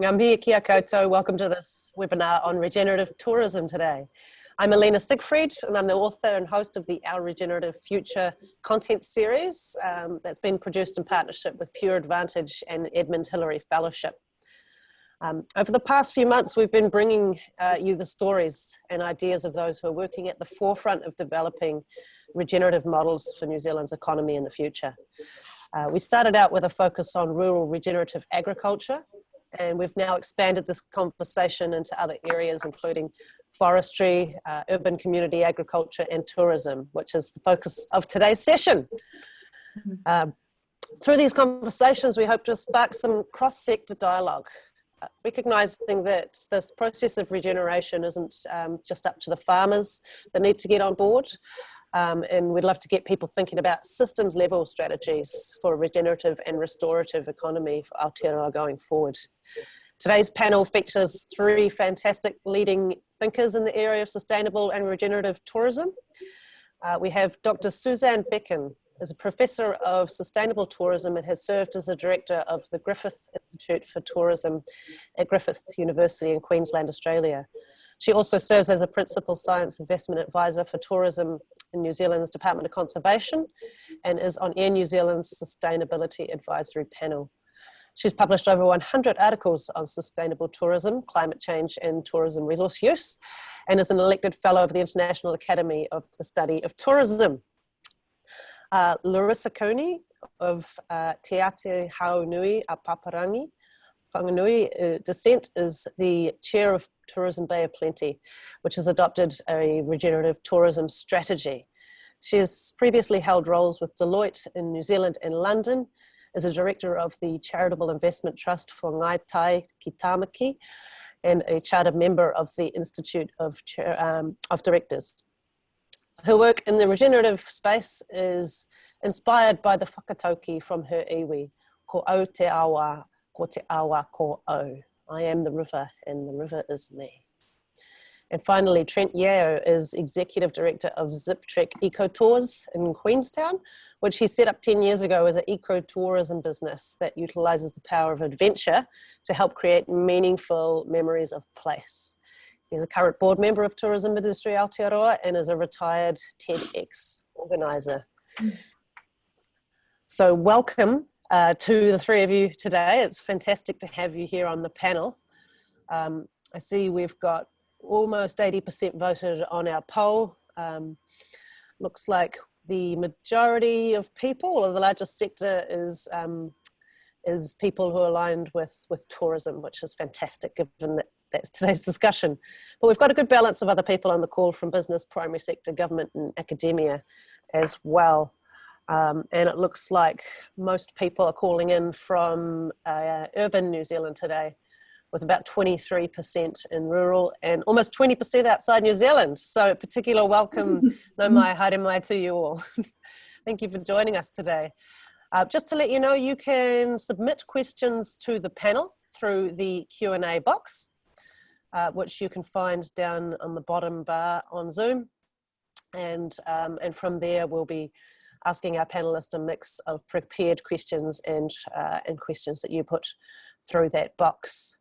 Ngamia kia koutou. Welcome to this webinar on regenerative tourism today. I'm Alina Siegfried and I'm the author and host of the Our Regenerative Future content series um, that's been produced in partnership with Pure Advantage and Edmund Hillary Fellowship. Um, over the past few months, we've been bringing uh, you the stories and ideas of those who are working at the forefront of developing regenerative models for New Zealand's economy in the future. Uh, we started out with a focus on rural regenerative agriculture and we've now expanded this conversation into other areas, including forestry, uh, urban community agriculture, and tourism, which is the focus of today's session. Mm-hmm. Um, through these conversations, we hope to spark some cross-sector dialogue, uh, recognizing that this process of regeneration isn't um, just up to the farmers that need to get on board, um, and we'd love to get people thinking about systems level strategies for a regenerative and restorative economy for Aotearoa going forward. Today's panel features three fantastic leading thinkers in the area of sustainable and regenerative tourism. Uh, we have Dr. Susanne Becken, is a professor of sustainable tourism and has served as the director of the Griffith Institute for Tourism at Griffith University in Queensland, Australia. She also serves as a principal science investment advisor for tourism in New Zealand's Department of Conservation and is on Air New Zealand's Sustainability Advisory Panel. She's published over 100 articles on sustainable tourism, climate change and tourism resource use, and is an elected fellow of the International Academy of the Study of Tourism. Uh, Laurissa Cooney of uh, Te Ati Haunui a Paparangi, Whanganui uh, descent is the chair of Tourism Bay of Plenty, which has adopted a regenerative tourism strategy. She has previously held roles with Deloitte in New Zealand and London, as a director of the Charitable Investment Trust for Ngai Tai ki Tamaki, and a charter member of the Institute of, um, of Directors. Her work in the regenerative space is inspired by the whakatauki from her iwi, ko au te awa, ko te awa ko au. I am the river and the river is me. And finally, Trent Yeo is Executive Director of Zip Trek Eco Tours in Queenstown, which he set up 10 years ago as an eco-tourism business that utilizes the power of adventure to help create meaningful memories of place. He's a current board member of Tourism Industry Aotearoa and is a retired TEDx organizer. So welcome uh, to the three of you today. It's fantastic to have you here on the panel. Um, I see we've got almost 80% voted on our poll. Um, looks like the majority of people, or the largest sector is um, is people who are aligned with, with tourism, which is fantastic given that that's today's discussion. But we've got a good balance of other people on the call from business, primary sector, government and academia as well. Um, and it looks like most people are calling in from uh, urban New Zealand today with about 23% in rural and almost 20% outside New Zealand. So a particular welcome, no mai haere mai to you all. Thank you for joining us today. Uh, just to let you know, you can submit questions to the panel through the Q&A box, uh, which you can find down on the bottom bar on Zoom. And, um, and from there, we'll be asking our panelists a mix of prepared questions and, uh, and questions that you put through that box.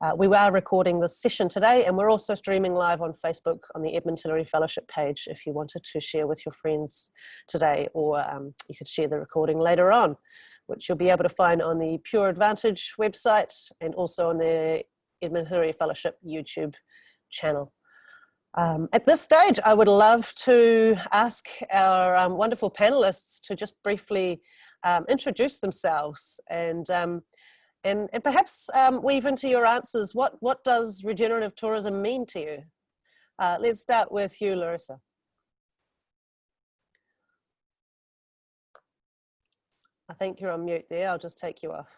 Uh, we are recording this session today and we're also streaming live on Facebook on the Edmund Hillary Fellowship page if you wanted to share with your friends today or um, you could share the recording later on which you'll be able to find on the Pure Advantage website and also on the Edmund Hillary Fellowship YouTube channel. Um, at this stage, I would love to ask our um, wonderful panelists to just briefly um, introduce themselves and um, and, and perhaps um, weave into your answers, what, what does regenerative tourism mean to you? Uh, let's start with you, Laurissa. I think you're on mute there. I'll just take you off.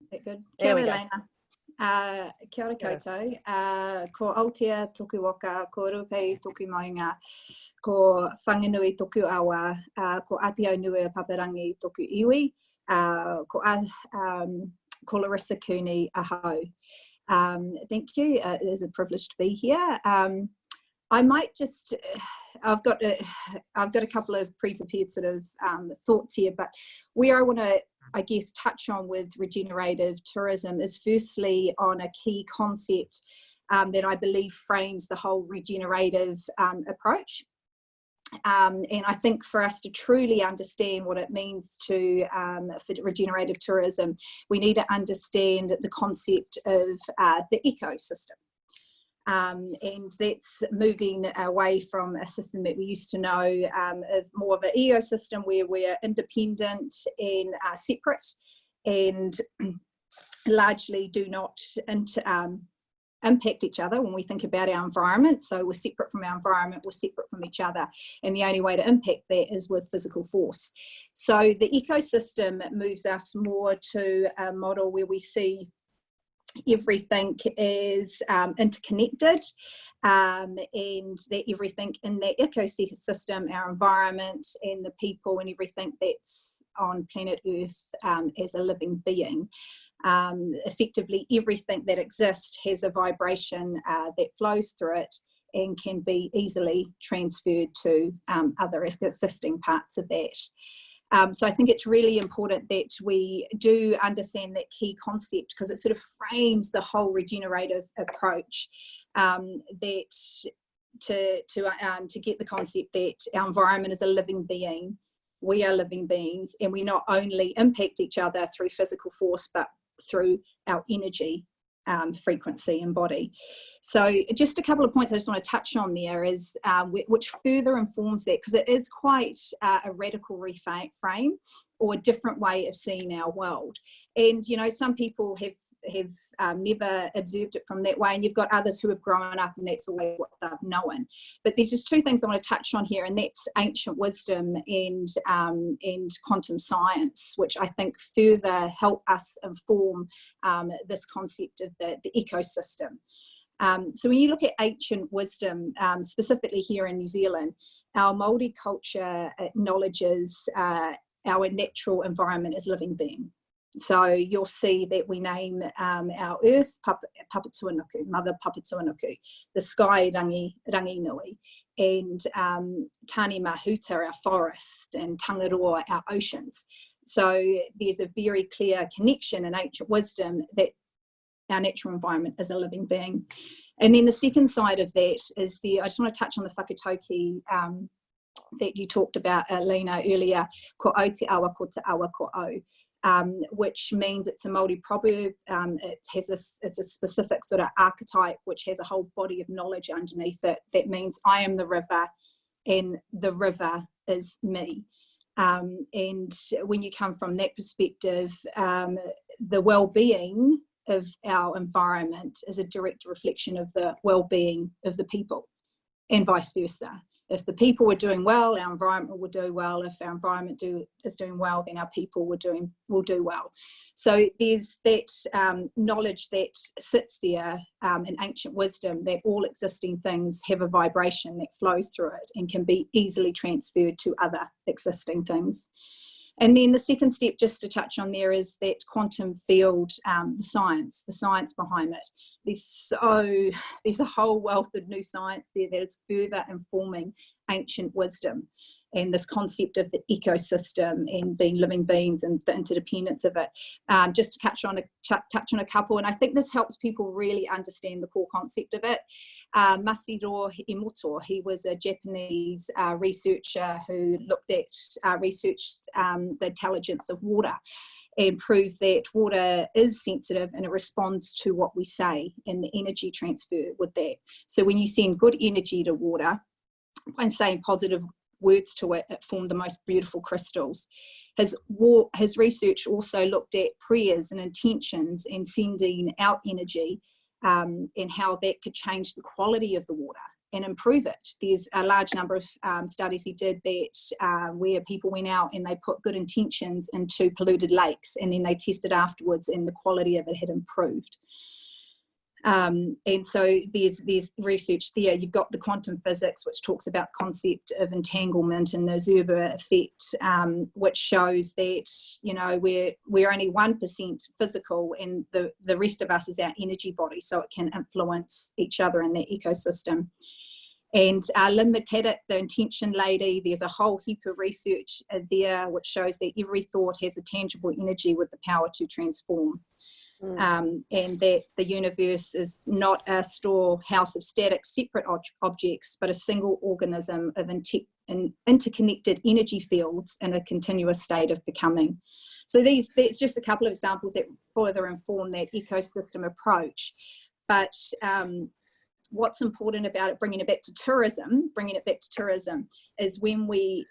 Is that good? There Kia ora, Uh, kia ora koutou. Uh, ko Aotea toku waka, ko Ruapehu toku maunga, ko Whanganui toku awa, uh, ko Ati Haunui a Paparangi toku iwi, uh, ko, um, ko Laurissa Cooney aho. Um, thank you, uh, it is a privilege to be here. Um, I might just, I've got a, I've got a couple of pre-prepared sort of um, thoughts here, but where I want to I guess, touch on with regenerative tourism is firstly on a key concept um, that I believe frames the whole regenerative um, approach. Um, and I think for us to truly understand what it means to um, for regenerative tourism, we need to understand the concept of uh, the ecosystem. Um, and that's moving away from a system that we used to know um, of more of an ecosystem where we're independent and uh, separate and largely do not um, impact each other when we think about our environment. So we're separate from our environment, we're separate from each other. And the only way to impact that is with physical force. So the ecosystem moves us more to a model where we see everything is um, interconnected um, and that everything in the ecosystem, our environment and the people and everything that's on planet Earth um, as a living being um, effectively everything that exists has a vibration uh, that flows through it and can be easily transferred to um, other existing parts of that. Um, so I think it's really important that we do understand that key concept because it sort of frames the whole regenerative approach um, that to, to, um, to get the concept that our environment is a living being we are living beings and we not only impact each other through physical force but through our energy um, frequency and body. So just a couple of points I just want to touch on there is um, which further informs that because it is quite uh, a radical reframe or a different way of seeing our world. And you know some people have have um, never observed it from that way and you've got others who have grown up and that's always what they've known. But there's just two things I want to touch on here and that's ancient wisdom and um, and quantum science which I think further help us inform um, this concept of the, the ecosystem. Um, so when you look at ancient wisdom um, specifically here in New Zealand our Māori culture acknowledges uh, our natural environment as living being so you'll see that we name um, our earth Papa, Papatuanuku, Mother Papatuanuku, the sky Rangi, Rangi Nui, and um, Tane Mahuta, our forest, and Tangaroa, our oceans. So there's a very clear connection in ancient wisdom that our natural environment is a living being. And then the second side of that is the, I just want to touch on the whakatauki um, that you talked about, uh, Lena, earlier, ko au te awa, ko te awa, ko au um, which means it's a Māori proverb. Um, it has a, it's a specific sort of archetype which has a whole body of knowledge underneath it. That means I am the river and the river is me. Um, and when you come from that perspective, um, the well-being of our environment is a direct reflection of the well-being of the people and vice versa if the people were doing well, our environment will do well. If our environment do, is doing well, then our people will, doing, will do well. So there's that um, knowledge that sits there um, in ancient wisdom that all existing things have a vibration that flows through it and can be easily transferred to other existing things. And then the second step, just to touch on there, is that quantum field, um, the science, the science behind it. There's so, there's a whole wealth of new science there that is further informing ancient wisdom and this concept of the ecosystem and being living beings and the interdependence of it. Um, just to touch on, a, touch on a couple, and I think this helps people really understand the core concept of it. Uh, Masaru Emoto, he was a Japanese uh, researcher who looked at, uh, researched um, the intelligence of water and proved that water is sensitive and it responds to what we say and the energy transfer with that. So when you send good energy to water, and saying positive words to it, it formed the most beautiful crystals. His, his research also looked at prayers and intentions and sending out energy um, and how that could change the quality of the water and improve it. There's a large number of um, studies he did that uh, where people went out and they put good intentions into polluted lakes and then they tested afterwards and the quality of it had improved. Um, and so there's there's research there. You've got the quantum physics, which talks about concept of entanglement and the Zuber effect, um, which shows that you know we're we're only one percent physical, and the the rest of us is our energy body, so it can influence each other in the ecosystem. And uh, Lynne McTaggart, the intention lady, there's a whole heap of research uh, there which shows that every thought has a tangible energy with the power to transform. Mm. Um, and that the universe is not a storehouse of static separate ob objects, but a single organism of inter interconnected energy fields in a continuous state of becoming. So these, that's just a couple of examples that further inform that ecosystem approach. But um, what's important about it, bringing it back to tourism, bringing it back to tourism, is when we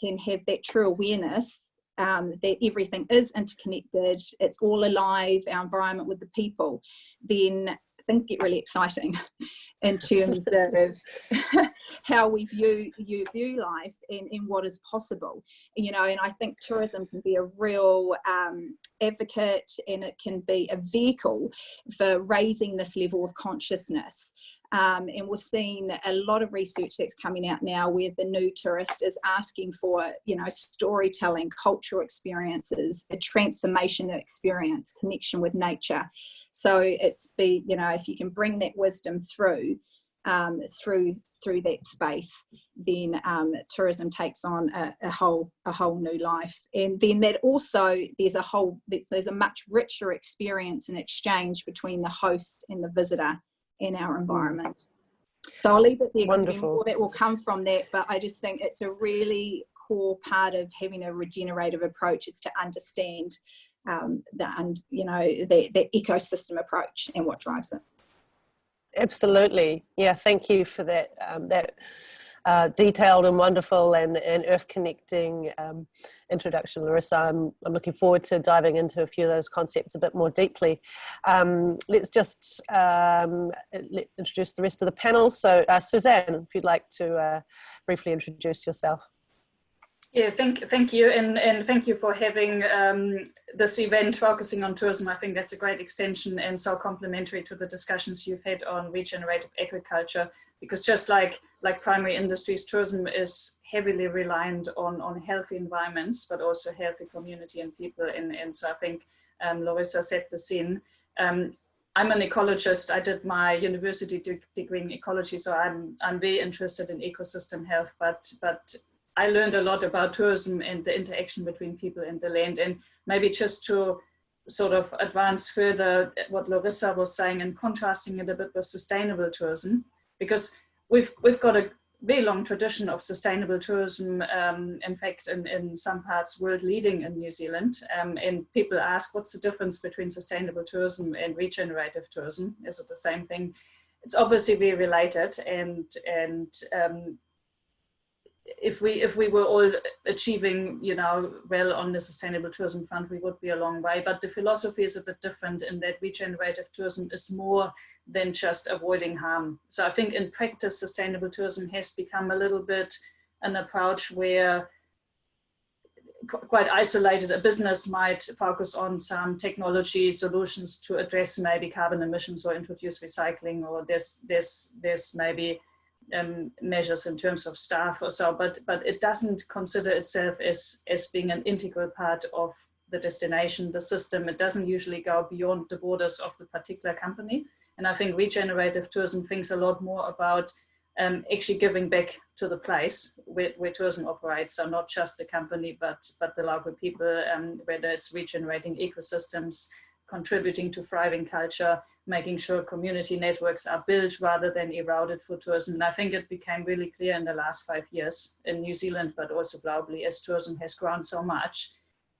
can have that true awareness um, that everything is interconnected, it's all alive, our environment with the people, then things get really exciting in terms of how we view you view life and, and what is possible. You know and i think tourism can be a real um, advocate and it can be a vehicle for raising this level of consciousness um, and we're seeing a lot of research that's coming out now where the new tourist is asking for, you know, storytelling, cultural experiences, a transformation experience, connection with nature. So it's be, you know, if you can bring that wisdom through, um, through through that space, then um, tourism takes on a, a, whole a whole new life. And then that also there's a whole there's a much richer experience and exchange between the host and the visitor in our environment. So I'll leave it there because more that will come from that, but I just think it's a really core part of having a regenerative approach is to understand um, the, and you know, the, the ecosystem approach and what drives it. Absolutely. Yeah, thank you for that, um, that uh, detailed and wonderful and, and earth connecting um, introduction, Laurissa. I'm, I'm looking forward to diving into a few of those concepts a bit more deeply. Um, let's just um, let, introduce the rest of the panel. So uh, Susanne, if you'd like to uh, briefly introduce yourself. Yeah, thank, thank you. And, and thank you for having um, this event focusing on tourism. I think that's a great extension and so complementary to the discussions you've had on regenerative agriculture, because just like, like primary industries, tourism is heavily reliant on, on healthy environments, but also healthy community and people. And, and so I think um, Laurissa set the scene. Um, I'm an ecologist. I did my university degree in ecology, so I'm I'm very interested in ecosystem health. But but I learned a lot about tourism and the interaction between people and the land. And maybe just to sort of advance further what Laurissa was saying and contrasting it a bit with sustainable tourism, because we've, we've got a very long tradition of sustainable tourism, um, in fact, in, in some parts world leading in New Zealand. Um, and people ask, what's the difference between sustainable tourism and regenerative tourism? Is it the same thing? It's obviously very related and, and um, if we if we were all achieving you know well on the sustainable tourism front we would be a long way. But the philosophy is a bit different in that regenerative tourism is more than just avoiding harm. So i think in practice sustainable tourism has become a little bit an approach where quite isolated a business might focus on some technology solutions to address maybe carbon emissions or introduce recycling or this there's there's maybe um, measures in terms of staff or so, but, but it doesn't consider itself as, as being an integral part of the destination, the system. It doesn't usually go beyond the borders of the particular company. And I think regenerative tourism thinks a lot more about um, actually giving back to the place where, where, tourism operates. So not just the company, but, but the local people, um, whether it's regenerating ecosystems, contributing to thriving culture, making sure community networks are built rather than eroded for tourism. And I think it became really clear in the last five years in New Zealand, but also globally as tourism has grown so much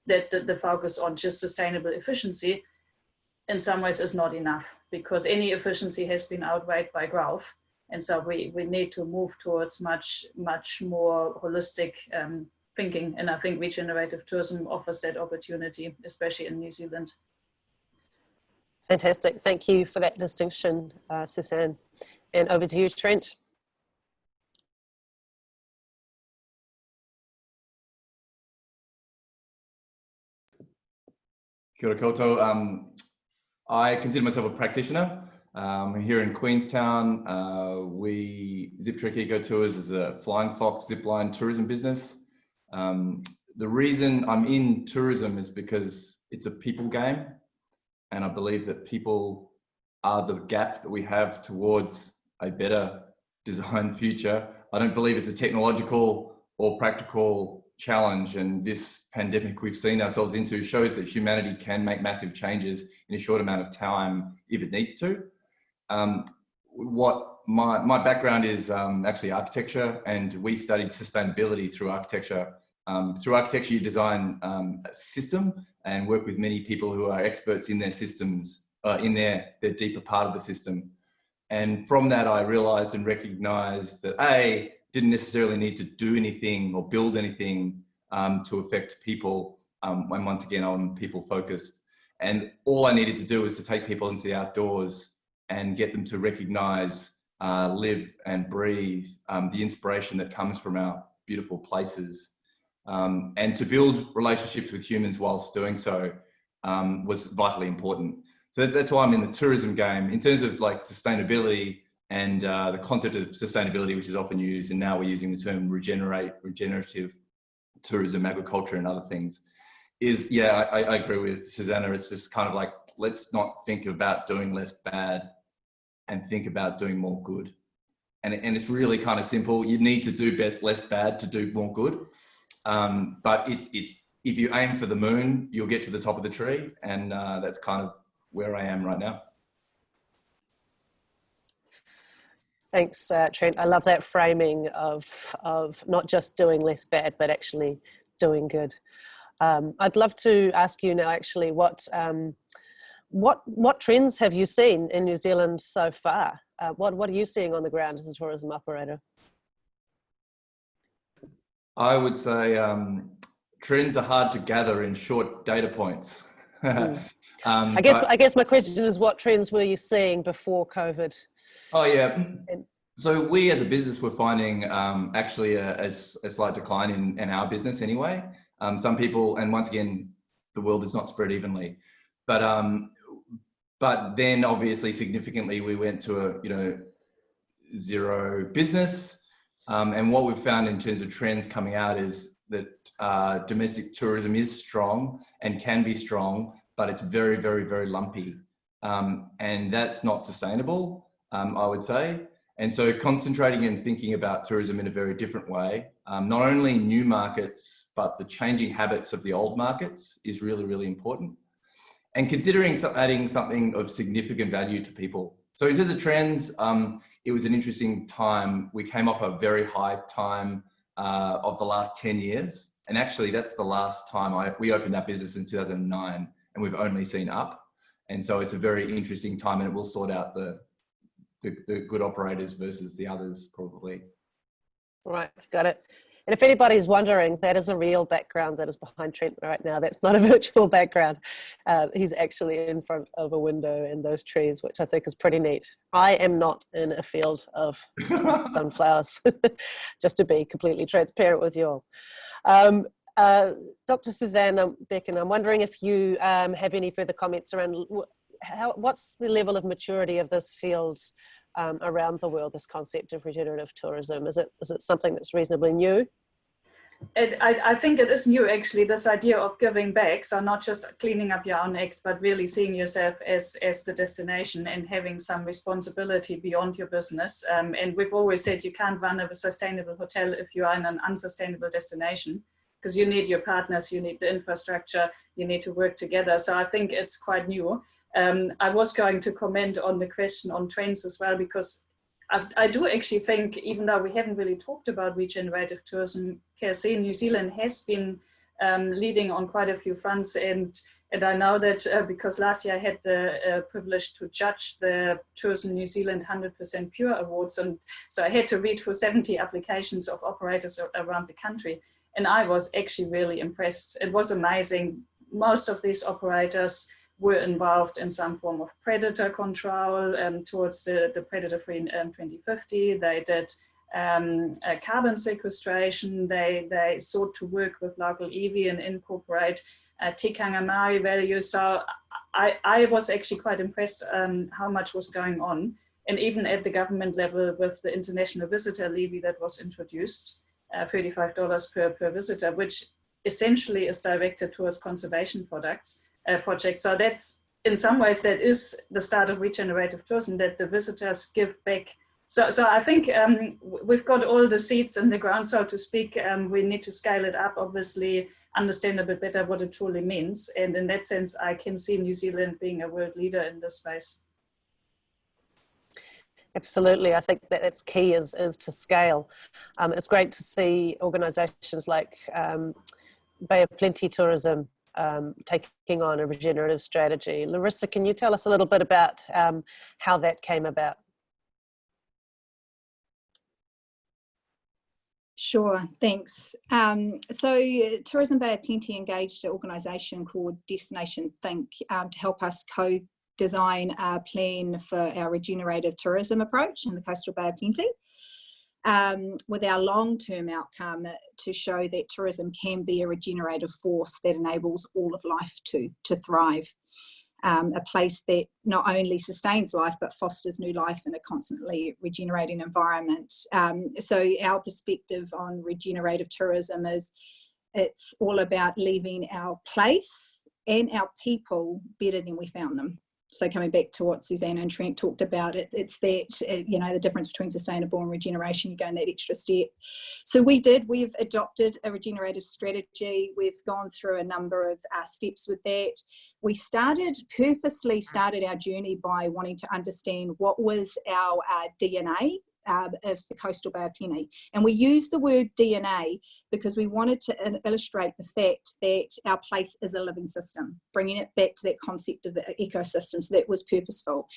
that the, the focus on just sustainable efficiency in some ways is not enough because any efficiency has been outweighed by growth. And so we, we need to move towards much, much more holistic um, thinking. And I think regenerative tourism offers that opportunity, especially in New Zealand. Fantastic. Thank you for that distinction, uh, Susanne. And over to you, Trent. Kia ora koutou. Um, I consider myself a practitioner. Um, here in Queenstown, uh, we Zip Trek Eco Tours is a Flying Fox zipline tourism business. Um, the reason I'm in tourism is because it's a people game. And I believe that people are the gap that we have towards a better design future. I don't believe it's a technological or practical challenge. And this pandemic we've seen ourselves into shows that humanity can make massive changes in a short amount of time if it needs to. Um, what my, my background is um, actually architecture and we studied sustainability through architecture. Um, through architecture, you design um, a system and work with many people who are experts in their systems, uh, in their, their deeper part of the system. And from that, I realized and recognized that A, didn't necessarily need to do anything or build anything um, to affect people. Um, and once again, I'm people focused. And all I needed to do was to take people into the outdoors and get them to recognize, uh, live and breathe um, the inspiration that comes from our beautiful places. Um, and to build relationships with humans whilst doing so um, was vitally important. So that's, that's why I'm in the tourism game. In terms of like sustainability and uh, the concept of sustainability, which is often used, and now we're using the term regenerate, regenerative tourism, agriculture, and other things, is yeah, I, I agree with Susanna. It's just kind of like let's not think about doing less bad and think about doing more good. And, and it's really kind of simple. You need to do best less bad to do more good. Um, but it's, it's, if you aim for the moon, you'll get to the top of the tree. And uh, that's kind of where I am right now. Thanks, uh, Trent. I love that framing of, of not just doing less bad, but actually doing good. Um, I'd love to ask you now actually what, um, what, what trends have you seen in New Zealand so far? Uh, what, what are you seeing on the ground as a tourism operator? I would say um, trends are hard to gather in short data points. mm. Um, I guess but, I guess my question is, what trends were you seeing before COVID? Oh yeah. So we as a business were finding um, actually a, a, a, slight decline in, in our business anyway. Um, some people, and once again, the world is not spread evenly, but um, but then obviously significantly we went to a you know zero business, um, and what we've found in terms of trends coming out is that uh, domestic tourism is strong and can be strong, but it's very, very, very lumpy. Um, and that's not sustainable, um, I would say. And so concentrating and thinking about tourism in a very different way, um, not only new markets, but the changing habits of the old markets is really, really important. And considering adding something of significant value to people. So in terms of trends, um, it was an interesting time. We came off a very high time uh, of the last 10 years. And actually that's the last time I, we opened that business in 2009 and we've only seen up. And so it's a very interesting time and it will sort out the, the, the good operators versus the others probably. Right, got it. And if anybody's wondering, that is a real background that is behind Trent right now. That's not a virtual background. Uh, he's actually in front of a window in those trees, which I think is pretty neat. I am not in a field of sunflowers, just to be completely transparent with you all. Um, uh, Dr. Susanna Becken, I'm wondering if you um, have any further comments around how, what's the level of maturity of this field um, around the world, this concept of regenerative tourism? Is it, is it something that's reasonably new? It, I, I, think it is new actually, this idea of giving back. So not just cleaning up your own act, but really seeing yourself as, as the destination and having some responsibility beyond your business. Um, and we've always said you can't run a sustainable hotel if you are in an unsustainable destination because you need your partners, you need the infrastructure, you need to work together. So I think it's quite new. Um, I was going to comment on the question on trends as well, because I, I, do actually think, even though we haven't really talked about regenerative tourism per se, New Zealand has been um, leading on quite a few fronts. And, and I know that uh, because last year I had the uh, privilege to judge the Tourism New Zealand 100% Pure Awards. And so I had to read through 70 applications of operators around the country and I was actually really impressed. It was amazing. Most of these operators were involved in some form of predator control um, towards the, the predator-free um, 2050. They did um, carbon sequestration. They, they sought to work with local iwi and incorporate uh, tikanga Maori values. So I, I was actually quite impressed um, how much was going on. And even at the government level with the international visitor levy that was introduced, uh, $35 per, per visitor, which essentially is directed towards conservation products, uh, projects. So that's, in some ways, that is the start of regenerative tourism, that the visitors give back So, so I think um, we've got all the seeds in the ground, so to speak. Um, we need to scale it up, obviously, understand a bit better what it truly means. And in that sense, I can see New Zealand being a world leader in this space. Absolutely, I think that that's key is, is to scale. Um, it's great to see organisations like um, Bay of Plenty Tourism um, taking on a regenerative strategy. Laurissa, can you tell us a little bit about um, how that came about? Sure, thanks. Um, so Tourism Bay of Plenty engaged an organisation called Destination Think um, to help us co-design a plan for our regenerative tourism approach in the coastal Bay of Plenty. Um, with our long-term outcome to show that tourism can be a regenerative force that enables all of life to, to thrive um, a place that not only sustains life but fosters new life in a constantly regenerating environment. Um, so our perspective on regenerative tourism is it's all about leaving our place and our people better than we found them so coming back to what Susanne and Trent talked about, it, it's that, uh, you know, the difference between sustainable and regeneration, you go in that extra step. So we did, we've adopted a regenerative strategy. We've gone through a number of uh, steps with that. We started, purposely started our journey by wanting to understand what was our uh, DNA um, of the coastal Bay of Plenty. And we use the word DNA because we wanted to illustrate the fact that our place is a living system, bringing it back to that concept of the ecosystem. So that was purposeful.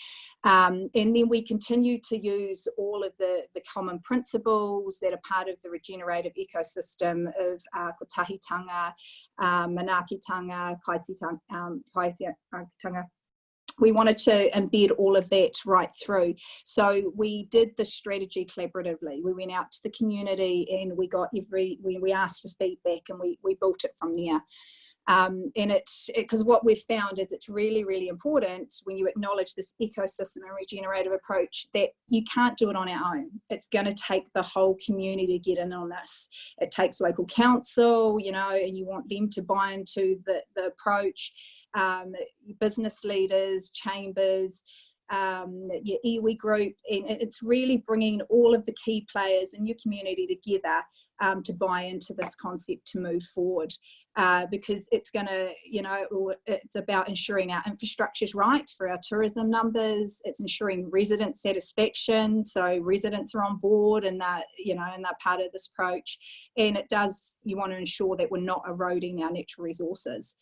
Um, and then we continue to use all of the, the common principles that are part of the regenerative ecosystem of uh, kotahitanga, um, manakitanga, kaitiakitanga, um, we wanted to embed all of that right through. So we did the strategy collaboratively. We went out to the community and we got every, we, we asked for feedback and we, we built it from there. Um, and it's because it, what we've found is it's really, really important when you acknowledge this ecosystem and regenerative approach that you can't do it on our own. It's going to take the whole community to get in on this. It takes local council, you know, and you want them to buy into the, the approach um, business leaders, chambers, um, your iwi group, and it's really bringing all of the key players in your community together um, to buy into this concept to move forward uh, because it's going to, you know, it's about ensuring our infrastructure is right for our tourism numbers. It's ensuring resident satisfaction. So residents are on board and that, you know, and that part of this approach. And it does, you want to ensure that we're not eroding our natural resources.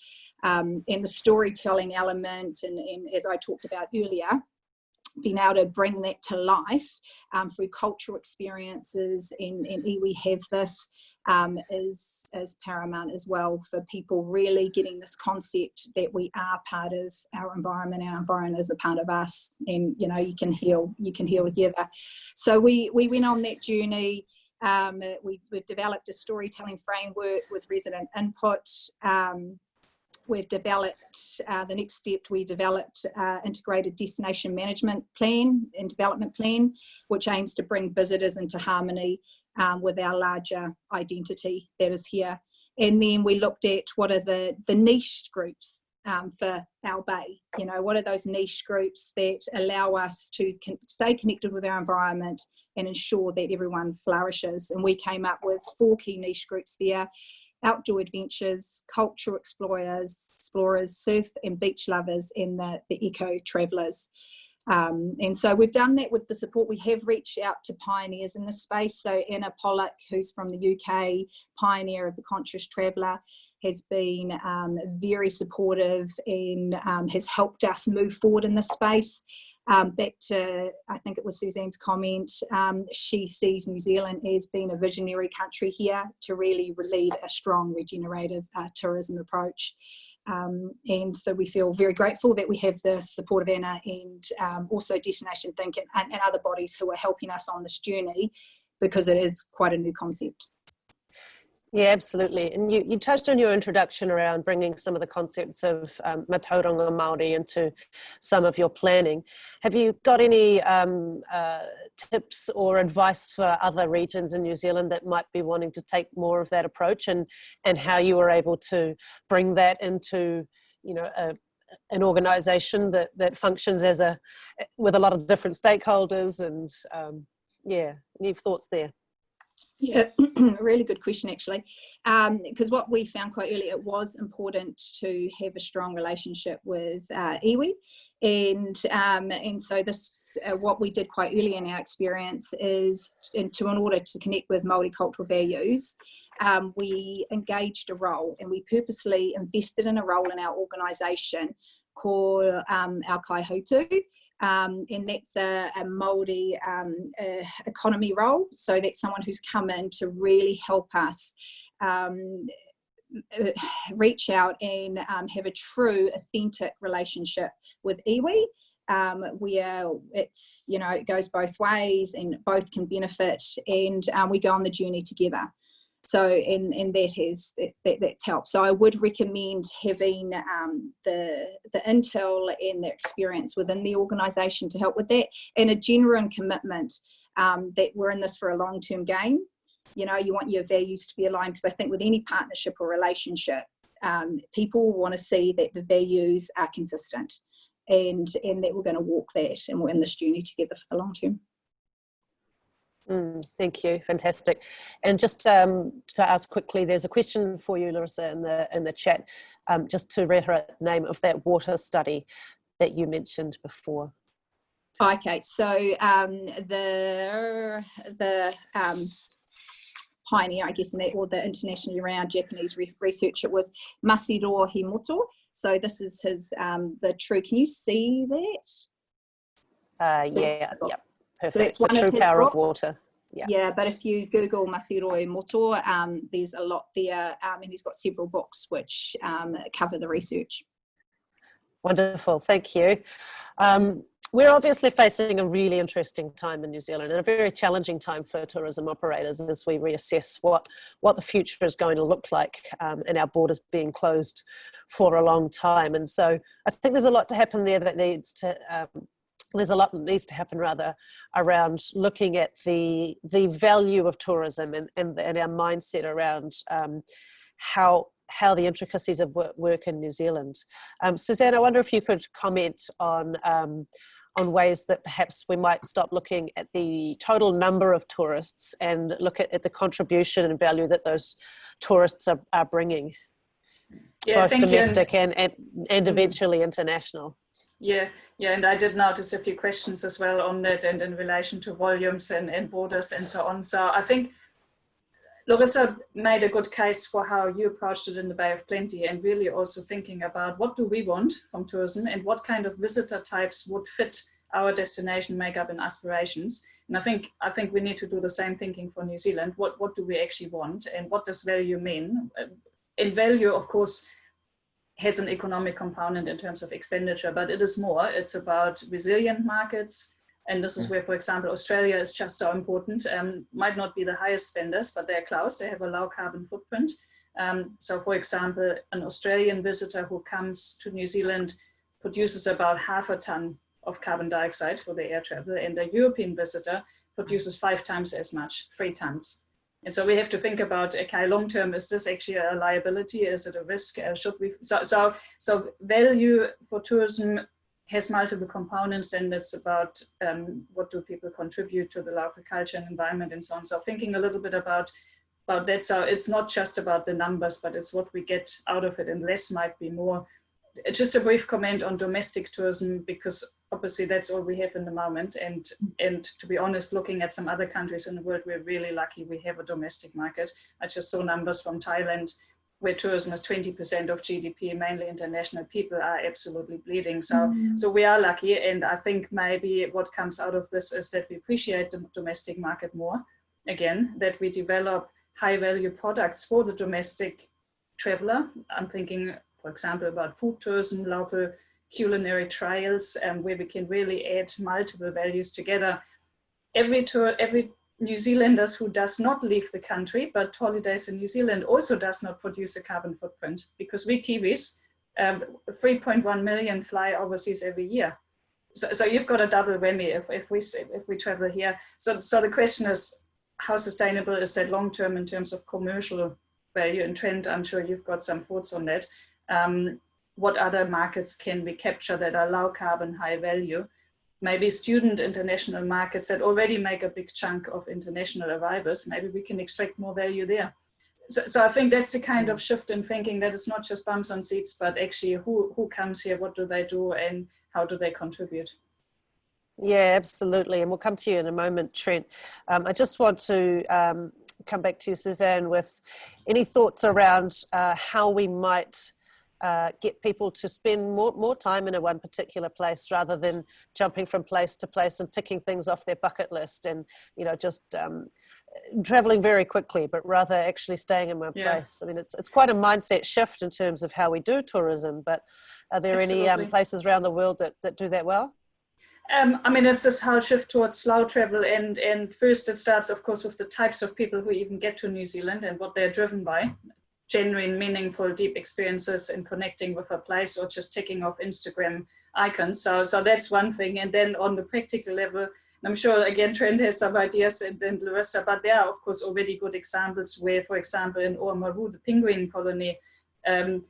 Um, and the storytelling element, and, and as I talked about earlier, being able to bring that to life um, through cultural experiences and, and have this um, is, is paramount as well for people really getting this concept that we are part of our environment, our environment is a part of us and you know you can heal, you can heal together. So we, we went on that journey um, we, we developed a storytelling framework with resident input um, we've developed, uh, the next step, we developed uh, integrated destination management plan and development plan, which aims to bring visitors into harmony um, with our larger identity that is here. And then we looked at what are the, the niche groups um, for our bay. You know, what are those niche groups that allow us to con stay connected with our environment and ensure that everyone flourishes. And we came up with four key niche groups there outdoor adventures, cultural explorers, explorers, surf and beach lovers, and the, the eco travellers. Um, and so we've done that with the support. We have reached out to pioneers in this space. So Anna Pollock, who's from the UK, pioneer of the Conscious Traveller, has been um, very supportive and um, has helped us move forward in this space um, back to, I think it was Susanne's comment, um, she sees New Zealand as being a visionary country here to really lead a strong regenerative uh, tourism approach. Um, and so we feel very grateful that we have the support of Anna and um, also Destination Think and, and other bodies who are helping us on this journey because it is quite a new concept. Yeah, absolutely. And you, you touched on your introduction around bringing some of the concepts of um, Matauranga Māori into some of your planning. Have you got any um, uh, tips or advice for other regions in New Zealand that might be wanting to take more of that approach and, and how you were able to bring that into, you know, a, an organization that, that functions as a, with a lot of different stakeholders and um, Yeah, any thoughts there? Yeah, really good question actually. Because um, what we found quite early, it was important to have a strong relationship with uh, iwi. And, um, and so this, uh, what we did quite early in our experience is in, to, in order to connect with multicultural values, um, we engaged a role and we purposely invested in a role in our organisation called um, our Kaihutu um, and that's a, a Māori um, economy role. So that's someone who's come in to really help us um, uh, reach out and um, have a true, authentic relationship with iwi. Um, where it's you know it goes both ways and both can benefit and um, we go on the journey together so and and that has that, that, that's helped. So i would recommend having um, the the intel and the experience within the organization to help with that and a genuine commitment um, that we're in this for a long-term game you know you want your values to be aligned because i think with any partnership or relationship um, people want to see that the values are consistent and and that we're going to walk that and we're in this journey together for the long term Mm, thank you, fantastic. And just um, to ask quickly, there's a question for you, Laurissa, in the in the chat, um, just to reiterate the name of that water study that you mentioned before. Okay, so um, the the um, pioneer, I guess, in that, or the internationally renowned Japanese re researcher was Masahiro Himoto. So this is his um, the true. Can you see that? Uh, yeah, yep. Perfect. So the true power of water. Yeah. yeah, but if you Google Masahiro Himoto, um, there's a lot there, um, and he's got several books which um, cover the research. Wonderful, thank you. Um, we're obviously facing a really interesting time in New Zealand and a very challenging time for tourism operators as we reassess what, what the future is going to look like um, and our borders being closed for a long time. And so I think there's a lot to happen there that needs to um, there's a lot that needs to happen rather around looking at the the value of tourism and, and, and our mindset around um, how how the intricacies of work, work in New Zealand. Um, Susanne, I wonder if you could comment on um, on ways that perhaps we might stop looking at the total number of tourists and look at, at the contribution and value that those tourists are, are bringing, yeah, both domestic and, and, and eventually international. Yeah, yeah, and I did notice a few questions as well on that and in relation to volumes and, and borders and so on. So I think Laurissa made a good case for how you approached it in the Bay of Plenty and really also thinking about what do we want from tourism and what kind of visitor types would fit our destination makeup and aspirations. And I think I think we need to do the same thinking for New Zealand. What what do we actually want and what does value mean? In value, of course, has an economic component in terms of expenditure, but it is more. It's about resilient markets. And this is where, for example, Australia is just so important. Um, might not be the highest spenders, but they're close. They have a low carbon footprint. Um, so, for example, an Australian visitor who comes to New Zealand produces about half a ton of carbon dioxide for the air travel, and a European visitor produces five times as much, three tons. And so we have to think about, okay, long term, is this actually a liability? Is it a risk? Uh, should we? So, so, so value for tourism has multiple components and it's about um, what do people contribute to the local culture and environment and so on. So thinking a little bit about about that. So it's not just about the numbers, but it's what we get out of it and less might be more. Just a brief comment on domestic tourism because obviously that's all we have in the moment. And and to be honest looking at some other countries in the world we're really lucky we have a domestic market. I just saw numbers from thailand where tourism is 20% of gdp mainly international people are absolutely bleeding. So mm. so we are lucky. And i think maybe what comes out of this is that we appreciate the domestic market more. Again that we develop high value products for the domestic traveler. I'm thinking for example about food tourism local culinary trials um, where we can really add multiple values together. Every tour, every New Zealanders who does not leave the country, but holidays in New Zealand also does not produce a carbon footprint because we Kiwis, um, 3.1 million fly overseas every year. So, so you've got a double whammy if, if we if we travel here. So, so the question is, how sustainable is that long term in terms of commercial value and trend? I'm sure you've got some thoughts on that. Um, what other markets can we capture that are low carbon, high value? maybe student international markets that already make a big chunk of international arrivals. Maybe we can extract more value there. So, so I think that's the kind of shift in thinking that it's not just bumps on seats, but actually who, who comes here, what do they do, and how do they contribute? Yeah, absolutely. And we'll come to you in a moment, Trent. Um, I just want to um, come back to you, Susanne, with any thoughts around uh, how we might uh, get people to spend more, more time in a one particular place rather than jumping from place to place and ticking things off their bucket list and, you know, just um, traveling very quickly, but rather actually staying in one yeah. place. I mean, it's, it's quite a mindset shift in terms of how we do tourism, but are there Absolutely. any um, places around the world that, that do that well? Um, I mean, it's this whole shift towards slow travel, and and first it starts, of course, with the types of people who even get to New Zealand and what they're driven by genuine, meaningful, deep experiences in connecting with a place or just ticking off Instagram icons. So, so that's one thing. And then on the practical level, I'm sure again Trent has some ideas and then Laurissa, but there are of course already good examples where, for example, in Oamaru, the penguin colony, um,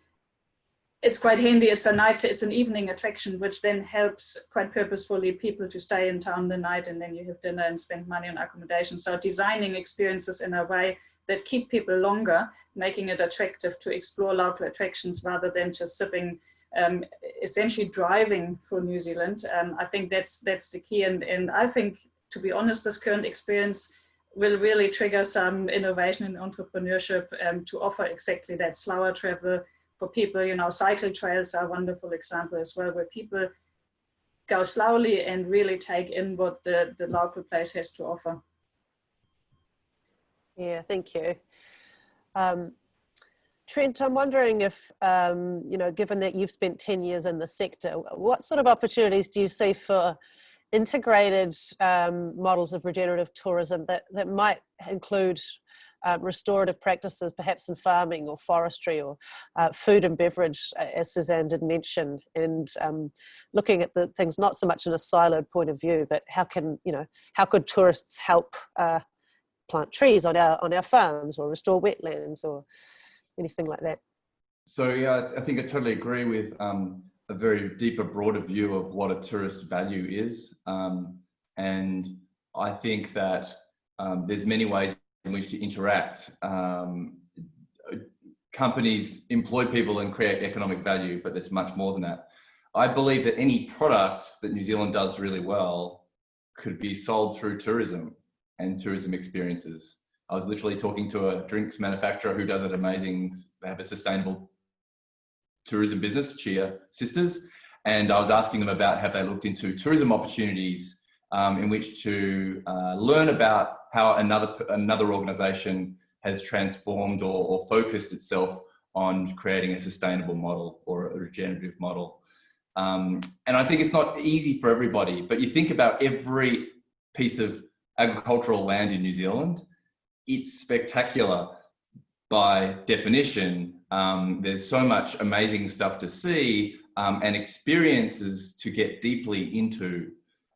it's quite handy. It's a night, it's an evening attraction, which then helps quite purposefully people to stay in town the night and then you have dinner and spend money on accommodation. So designing experiences in a way that keep people longer, making it attractive to explore local attractions rather than just sipping, um, essentially driving for New Zealand. Um, I think that's that's the key. And, and I think, to be honest, this current experience will really trigger some innovation in entrepreneurship um, to offer exactly that slower travel for people. You know, cycle trails are a wonderful example as well, where people go slowly and really take in what the, the local place has to offer. Yeah, thank you. Um, Trent, I'm wondering if, um, you know, given that you've spent 10 years in the sector, what sort of opportunities do you see for integrated um, models of regenerative tourism that, that might include uh, restorative practices, perhaps in farming or forestry or uh, food and beverage, as Susanne did mention, and um, looking at the things not so much in a siloed point of view, but how can, you know, how could tourists help uh, plant trees on our on our farms or restore wetlands or anything like that. So yeah, I think I totally agree with um, a very deeper, broader view of what a tourist value is, um, and I think that um, there's many ways in which to interact. Um, companies employ people and create economic value, but there's much more than that. I believe that any product that New Zealand does really well could be sold through tourism and tourism experiences. I was literally talking to a drinks manufacturer who does an amazing, they have a sustainable tourism business, Chia Sisters. And I was asking them about have they looked into tourism opportunities um, in which to uh, learn about how another, another organization has transformed or, or focused itself on creating a sustainable model or a regenerative model. Um, and I think it's not easy for everybody, but you think about every piece of agricultural land in New Zealand, it's spectacular by definition. Um, there's so much amazing stuff to see um, and experiences to get deeply into.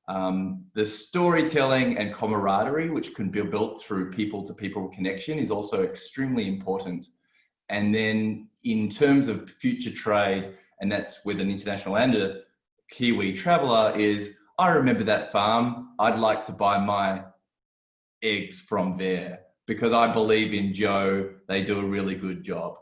Um, the storytelling and camaraderie, which can be built through people to people connection is also extremely important. And then in terms of future trade, and that's with an international and a Kiwi traveler is, I remember that farm. I'd like to buy my eggs from there because I believe in Joe. They do a really good job.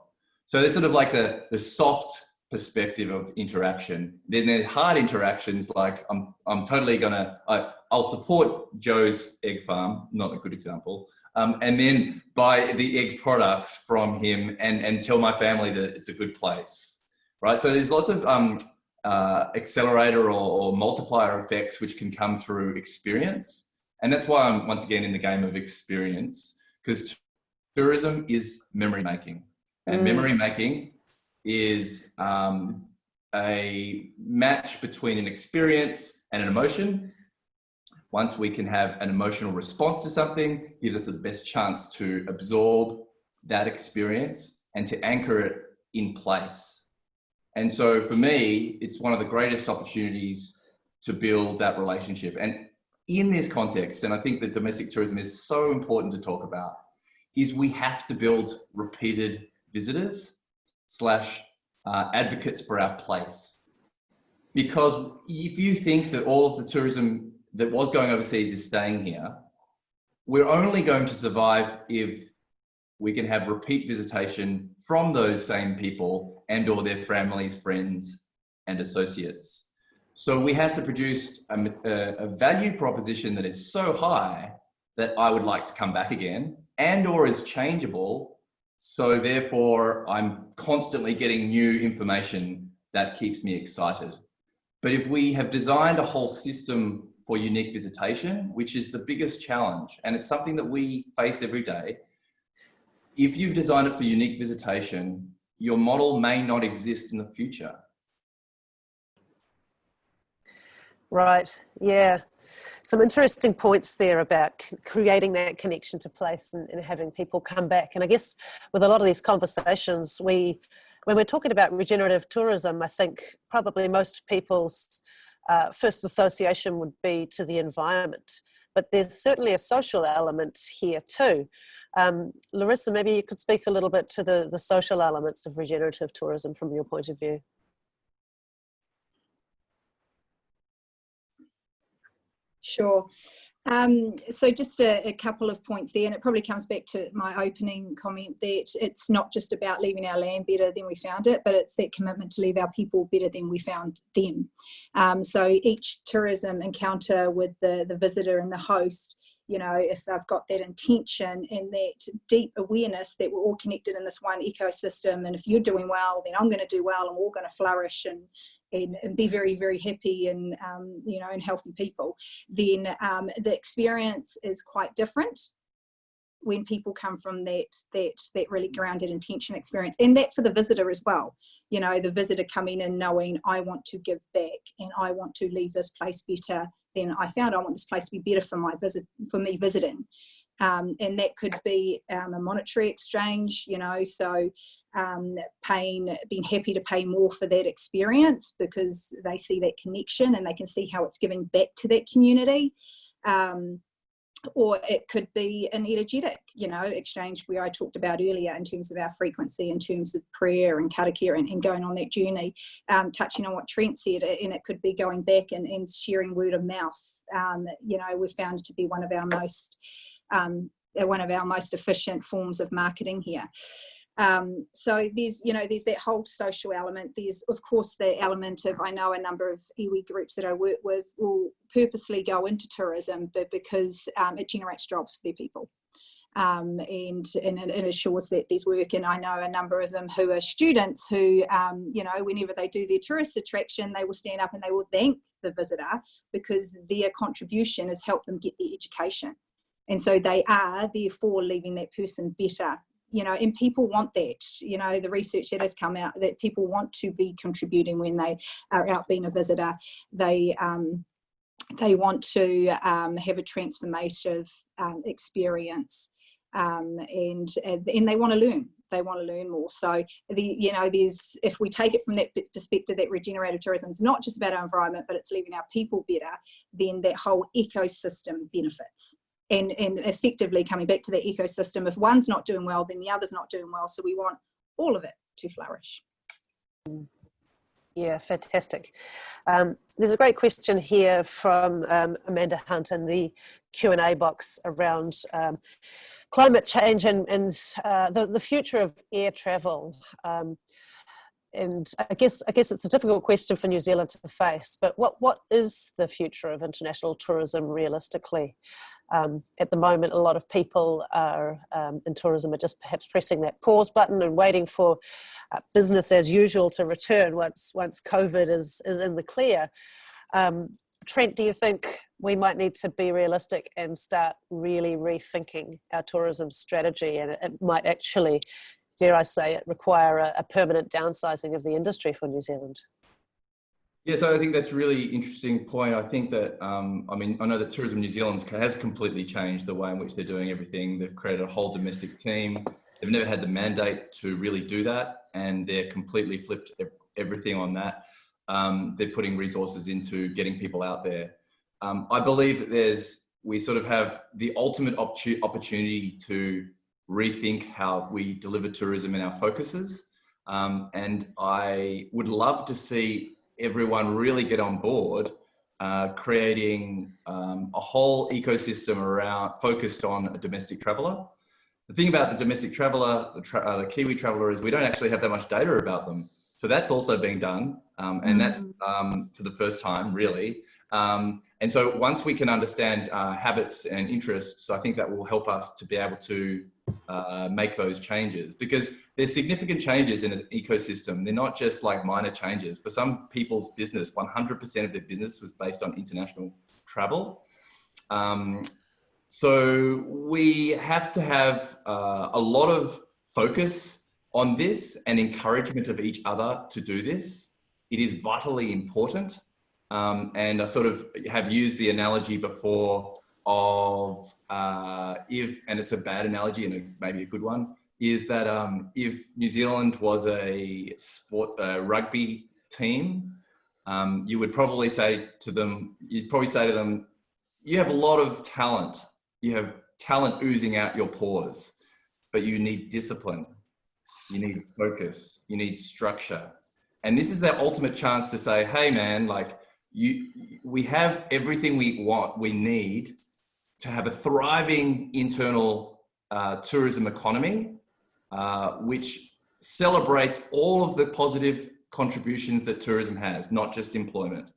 So there's sort of like the, the soft perspective of interaction. Then there's hard interactions like I'm, I'm totally gonna, I, I'll support Joe's egg farm, not a good example, um, and then buy the egg products from him and, and tell my family that it's a good place, right? So there's lots of um, uh, accelerator or, or multiplier effects which can come through experience. And that's why I'm once again in the game of experience, because tourism is memory making. And mm. memory making is um, a match between an experience and an emotion. Once we can have an emotional response to something, gives us the best chance to absorb that experience and to anchor it in place. And so for me, it's one of the greatest opportunities to build that relationship. And in this context, and I think that domestic tourism is so important to talk about, is we have to build repeated visitors slash uh, advocates for our place. because if you think that all of the tourism that was going overseas is staying here, we're only going to survive if we can have repeat visitation from those same people and or their families, friends and associates. So we have to produce a, a, value proposition that is so high that I would like to come back again and or is changeable. So therefore I'm constantly getting new information that keeps me excited. But if we have designed a whole system for unique visitation, which is the biggest challenge, and it's something that we face every day, if you've designed it for unique visitation, your model may not exist in the future. Right, yeah. Some interesting points there about creating that connection to place and, and, having people come back. And I guess with a lot of these conversations, we, when we're talking about regenerative tourism, I think probably most people's uh, first association would be to the environment. But there's certainly a social element here too. Um, Laurissa, maybe you could speak a little bit to the, the social elements of regenerative tourism from your point of view. Sure. Um, so just a, a, couple of points there, and it probably comes back to my opening comment that it's not just about leaving our land better than we found it, but it's that commitment to leave our people better than we found them. Um, so each tourism encounter with the, the visitor and the host you know, if they've got that intention and that deep awareness that we're all connected in this one ecosystem, and if you're doing well, then I'm going to do well, and we're all going to flourish and and, and be very very happy and um, you know and healthy people. Then um, the experience is quite different when people come from that that that really grounded intention experience and that for the visitor as well you know the visitor coming in knowing i want to give back and i want to leave this place better then I found I want this place to be better for my visit, for me visiting. Um, and that could be um, a monetary exchange, you know, so um, paying, being happy to pay more for that experience because they see that connection and they can see how it's giving back to that community. Um, or it could be an energetic, you know, exchange where I talked about earlier in terms of our frequency, in terms of prayer and karakia and, and going on that journey, um, touching on what Trent said, and it could be going back and, and sharing word of mouth. Um, you know, we found it to be one of our most, um, one of our most efficient forms of marketing here. Um, so there's, you know, there's that whole social element. There's, of course, the element of, I know a number of iwi groups that I work with will purposely go into tourism, but because um, it generates jobs for their people. Um, and, and it assures that there's work. And I know a number of them who are students who, um, you know, whenever they do their tourist attraction, they will stand up and they will thank the visitor because their contribution has helped them get their education. And so they are therefore leaving that person better you know and people want that you know the research that has come out that people want to be contributing when they are out being a visitor. They um, they want to um, have a transformative um, experience um, and and they want to learn they want to learn more. So the you know there's if we take it from that perspective that regenerative tourism is not just about our environment but it's leaving our people better then that whole ecosystem benefits and, and effectively coming back to the ecosystem, if one's not doing well, then the other's not doing well. So we want all of it to flourish. Yeah, fantastic. Um, there's a great question here from um, Amanda Hunt in the Q&A box around um, climate change and, and uh, the, the future of air travel. Um, and I guess I guess it's a difficult question for New Zealand to face, but what, what is the future of international tourism realistically? Um, at the moment, a lot of people are um, in tourism are just perhaps pressing that pause button and waiting for uh, business as usual to return once once COVID is is in the clear. Um, Trent, do you think we might need to be realistic and start really rethinking our tourism strategy, and it, it might actually, dare I say it, require a, a permanent downsizing of the industry for New Zealand? Yeah, so I think that's a really interesting point. I think that, um, I mean, I know that Tourism New Zealand has completely changed the way in which they're doing everything. They've created a whole domestic team. They've never had the mandate to really do that, and they're completely flipped everything on that. Um, they're putting resources into getting people out there. Um, I believe that there's, we sort of have the ultimate opportunity to rethink how we deliver tourism and our focuses. Um, and I would love to see everyone really get on board uh, creating um, a whole ecosystem around focused on a domestic traveller. The thing about the domestic traveller, the, tra uh, the, Kiwi traveller, is we don't actually have that much data about them. So that's also being done, um, and that's mm. um, for the first time, really. Um, and so once we can understand uh, habits and interests, I think that will help us to be able to uh, make those changes because there's significant changes in an ecosystem. They're not just like minor changes. For some people's business, 100% of their business was based on international travel. Um, so we have to have uh, a lot of focus on this and encouragement of each other to do this. It is vitally important. Um, and I sort of have used the analogy before of uh, if, and it's a bad analogy and a, maybe a good one, is that um, if New Zealand was a sport a rugby team, um, you would probably say to them, you'd probably say to them, you have a lot of talent. You have talent oozing out your pores, but you need discipline. You need focus. You need structure. And this is their ultimate chance to say, hey man, like you, we have everything we want, we need to have a thriving internal uh, tourism economy uh, which celebrates all of the positive contributions that tourism has, not just employment,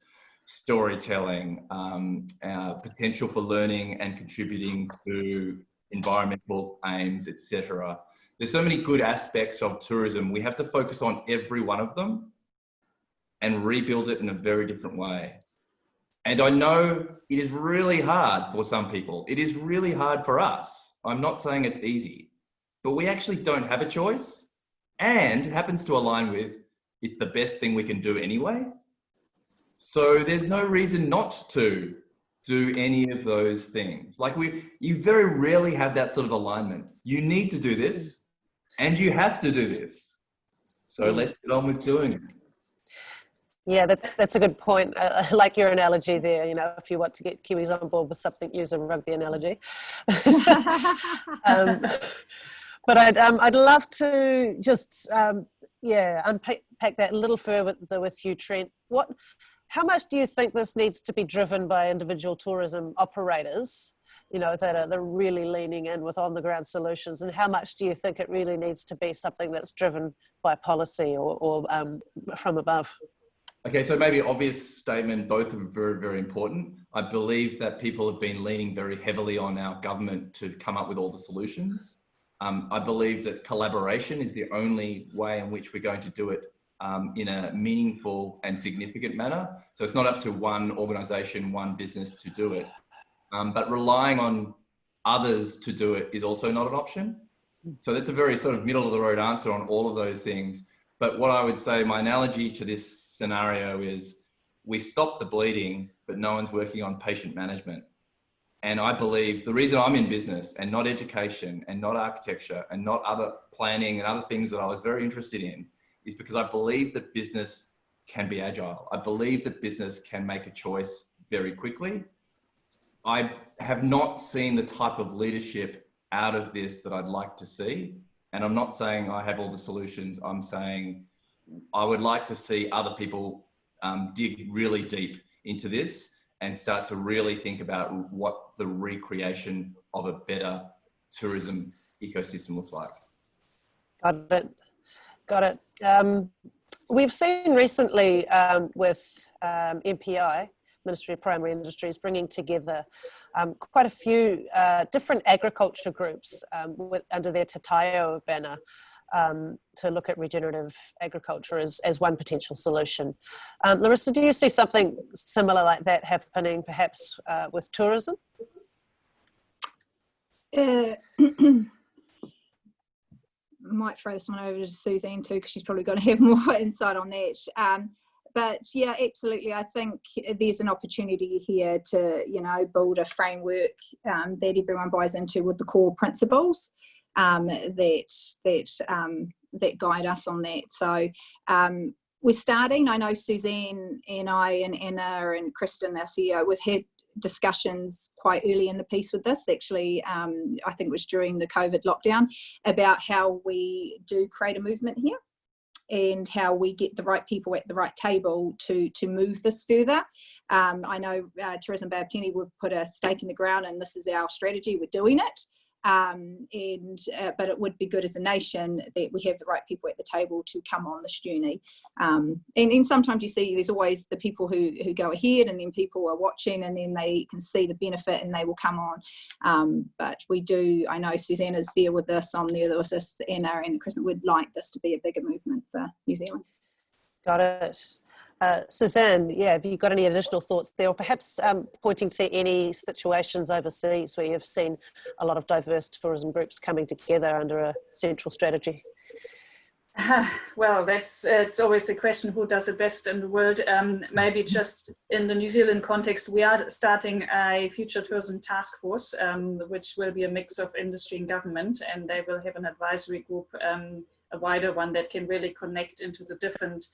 storytelling, um, uh, potential for learning and contributing to environmental aims, etc. There's so many good aspects of tourism. We have to focus on every one of them and rebuild it in a very different way. And I know it is really hard for some people. It is really hard for us. I'm not saying it's easy but we actually don't have a choice and it happens to align with it's the best thing we can do anyway. So there's no reason not to do any of those things. Like we, you very rarely have that sort of alignment. You need to do this and you have to do this. So let's get on with doing it. Yeah, that's that's a good point. I, I like your analogy there. You know, if you want to get Kiwis on board with something, use a rugby analogy. um, but I'd, um, I'd love to just, um, yeah, unpack that a little further with you, Trent. What, how much do you think this needs to be driven by individual tourism operators, you know, that are, that are really leaning in with on the ground solutions? And how much do you think it really needs to be something that's driven by policy or, or um, from above? Okay, so maybe obvious statement, both are very, very important. I believe that people have been leaning very heavily on our government to come up with all the solutions. Um, I believe that collaboration is the only way in which we're going to do it um, in a meaningful and significant manner. So it's not up to one organization, one business to do it. Um, but relying on others to do it is also not an option. So that's a very sort of middle of the road answer on all of those things. But what I would say, my analogy to this scenario is we stop the bleeding, but no one's working on patient management. And I believe the reason I'm in business and not education and not architecture and not other planning and other things that I was very interested in is because I believe that business can be agile. I believe that business can make a choice very quickly. I have not seen the type of leadership out of this that I'd like to see. And I'm not saying I have all the solutions. I'm saying I would like to see other people um, dig really deep into this and start to really think about what the recreation of a better tourism ecosystem looks like. Got it. Got it. Um, we've seen recently um, with um, MPI, Ministry of Primary Industries, bringing together um, quite a few uh, different agriculture groups um, with, under their Te Taio banner um, to look at regenerative agriculture as, as one potential solution. Um, Laurissa, do you see something similar like that happening perhaps uh, with tourism? Uh, might throw this one over to Susanne too, because she's probably going to have more insight on that. Um, but yeah, absolutely. I think there's an opportunity here to, you know, build a framework um, that everyone buys into with the core principles um, that that um, that guide us on that. So um, we're starting. I know Susanne and I and Anna and Kristen, our CEO, we've had discussions quite early in the piece with this actually um, I think it was during the COVID lockdown about how we do create a movement here and how we get the right people at the right table to to move this further. Um, I know uh, Tourism Bay of Plenty would put a stake in the ground and this is our strategy, we're doing it. Um, and uh, but it would be good as a nation that we have the right people at the table to come on this journey. Um, and then sometimes you see there's always the people who who go ahead, and then people are watching, and then they can see the benefit, and they will come on. Um, but we do. I know Susanne's there with us. I'm there with us, Anna and would like this to be a bigger movement for New Zealand. Got it. Uh, Susanne, yeah, have you got any additional thoughts there, or perhaps um, pointing to any situations overseas where you've seen a lot of diverse tourism groups coming together under a central strategy? well, that's it's always a question who does it best in the world. Um, maybe just in the New Zealand context, we are starting a future tourism task force, um, which will be a mix of industry and government, and they will have an advisory group, um, a wider one that can really connect into the different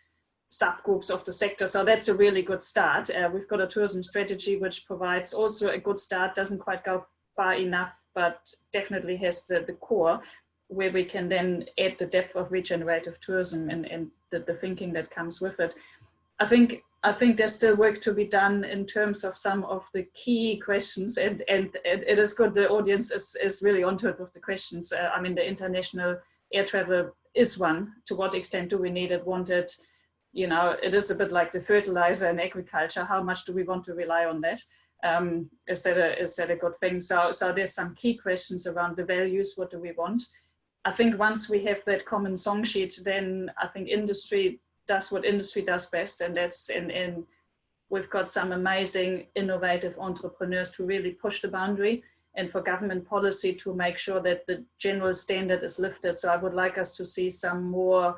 subgroups of the sector. So that's a really good start. Uh, we've got a tourism strategy which provides also a good start, doesn't quite go far enough, but definitely has the, the core where we can then add the depth of regenerative tourism and, and the, the thinking that comes with it. I think I think there's still work to be done in terms of some of the key questions and, and, and it is good the audience is, is really onto it with the questions. Uh, I mean, the international air travel is one. To what extent do we need it, want it? You know, it is a bit like the fertilizer in agriculture. How much do we want to rely on that? Um, is that a is that a good thing? So so there's some key questions around the values. What do we want? I think once we have that common song sheet, then I think industry does what industry does best, and that's in in we've got some amazing innovative entrepreneurs to really push the boundary and for government policy to make sure that the general standard is lifted. So I would like us to see some more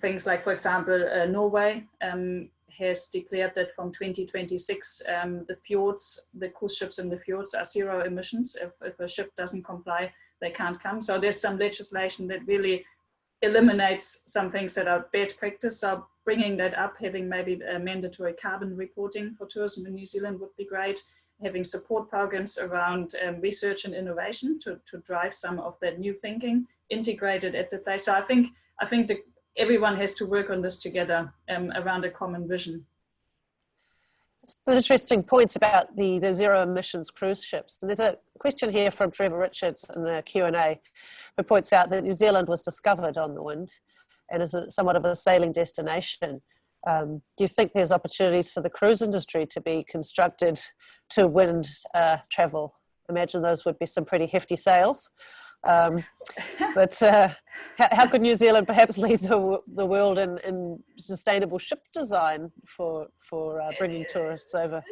things like, for example, uh, Norway um, has declared that from 2026, um, the fjords, the cruise ships in the fjords are zero emissions. If, if a ship doesn't comply, they can't come. So there's some legislation that really eliminates some things that are bad practice. So bringing that up, having maybe a mandatory carbon reporting for tourism in New Zealand would be great. Having support programs around um, research and innovation to, to drive some of that new thinking integrated at the place. So I think I think the, everyone has to work on this together um, around a common vision. It's an interesting point about the, the zero emissions cruise ships. And there's a question here from Trevor Richards in the Q&A who points out that New Zealand was discovered on the wind and is a, somewhat of a sailing destination. Um, do you think there's opportunities for the cruise industry to be constructed to wind uh, travel? Imagine those would be some pretty hefty sails. Um, but uh, how, how, could New Zealand perhaps lead the, the world in, in sustainable ship design for, for uh, bringing tourists over?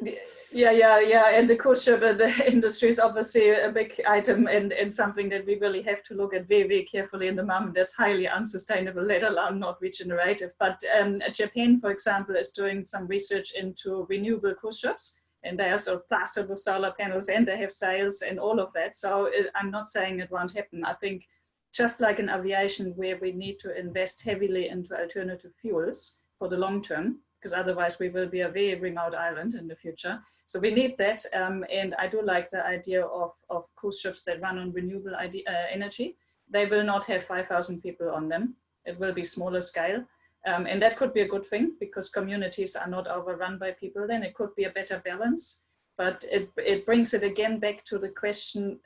Yeah, yeah, yeah. And the cruise ship the industry is obviously a big item and, and something that we really have to look at very, very carefully in the moment. That's highly unsustainable, let alone not regenerative. But um, Japan, for example, is doing some research into renewable cruise ships and they are sort of plastered with solar panels and they have sails and all of that. So it, I'm not saying it won't happen. I think just like in aviation where we need to invest heavily into alternative fuels for the long term, because otherwise we will be a very remote island in the future. So we need that. Um, and I do like the idea of, of cruise ships that run on renewable idea, uh, energy. They will not have 5,000 people on them. It will be smaller scale. Um, and that could be a good thing because communities are not overrun by people then. It could be a better balance. But it, it brings it again back to the question,